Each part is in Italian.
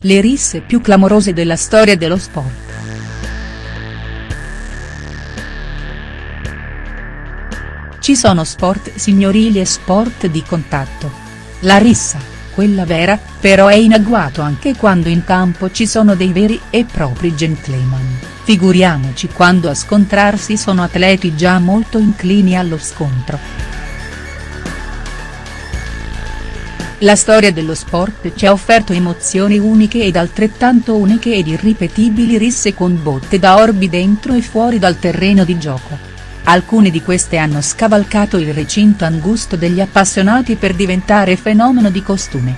Le risse più clamorose della storia dello sport. Ci sono sport signorili e sport di contatto. La rissa, quella vera, però è in agguato anche quando in campo ci sono dei veri e propri gentleman, figuriamoci quando a scontrarsi sono atleti già molto inclini allo scontro. La storia dello sport ci ha offerto emozioni uniche ed altrettanto uniche ed irripetibili risse con botte da orbi dentro e fuori dal terreno di gioco. Alcune di queste hanno scavalcato il recinto angusto degli appassionati per diventare fenomeno di costume.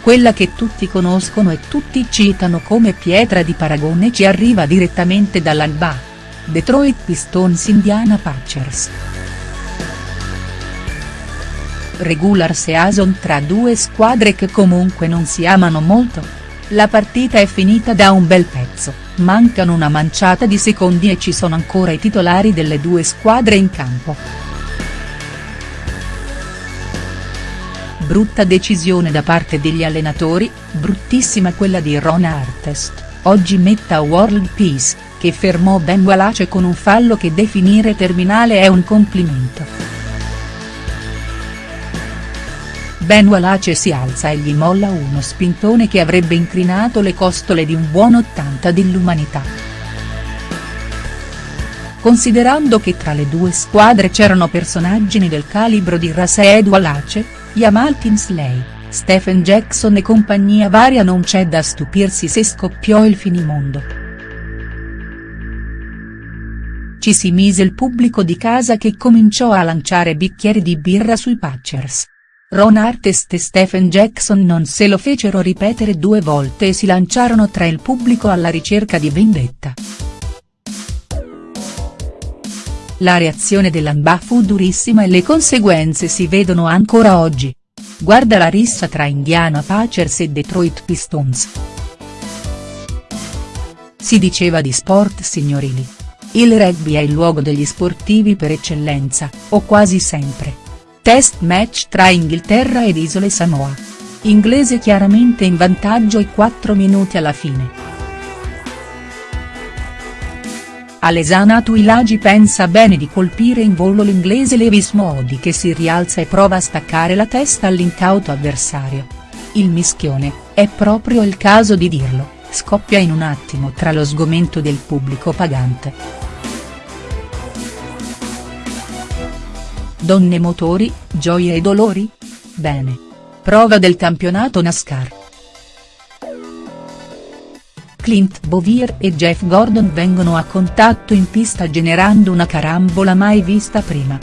Quella che tutti conoscono e tutti citano come pietra di paragone ci arriva direttamente dall'Alba. Detroit Pistons Indiana Pacers regular season tra due squadre che comunque non si amano molto? La partita è finita da un bel pezzo, mancano una manciata di secondi e ci sono ancora i titolari delle due squadre in campo. Brutta decisione da parte degli allenatori, bruttissima quella di Ron Artest, oggi metta World Peace, che fermò Ben Wallace con un fallo che definire terminale è un complimento. Ben Wallace si alza e gli molla uno spintone che avrebbe incrinato le costole di un buon 80 dell'umanità. Considerando che tra le due squadre c'erano personaggi del calibro di Rasaed Wallace, Jamal Tinsley, Stephen Jackson e compagnia varia non c'è da stupirsi se scoppiò il finimondo. Ci si mise il pubblico di casa che cominciò a lanciare bicchieri di birra sui Pacers. Ron Artest e Stephen Jackson non se lo fecero ripetere due volte e si lanciarono tra il pubblico alla ricerca di vendetta. La reazione dell'Amba fu durissima e le conseguenze si vedono ancora oggi. Guarda la rissa tra Indiana Pacers e Detroit Pistons. Si diceva di sport signorili. Il rugby è il luogo degli sportivi per eccellenza, o quasi sempre Test match tra Inghilterra ed Isole Samoa. Inglese chiaramente in vantaggio ai 4 minuti alla fine. Alesana Tuilagi pensa bene di colpire in volo l'inglese Levis Modi che si rialza e prova a staccare la testa all'incauto avversario. Il mischione, è proprio il caso di dirlo, scoppia in un attimo tra lo sgomento del pubblico pagante. Donne motori, gioie e dolori? Bene. Prova del campionato NASCAR. Clint Bowyer e Jeff Gordon vengono a contatto in pista generando una carambola mai vista prima.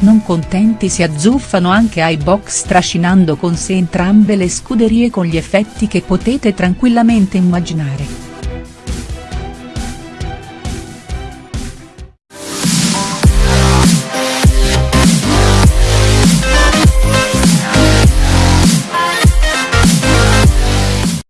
Non contenti si azzuffano anche ai box trascinando con sé entrambe le scuderie con gli effetti che potete tranquillamente immaginare.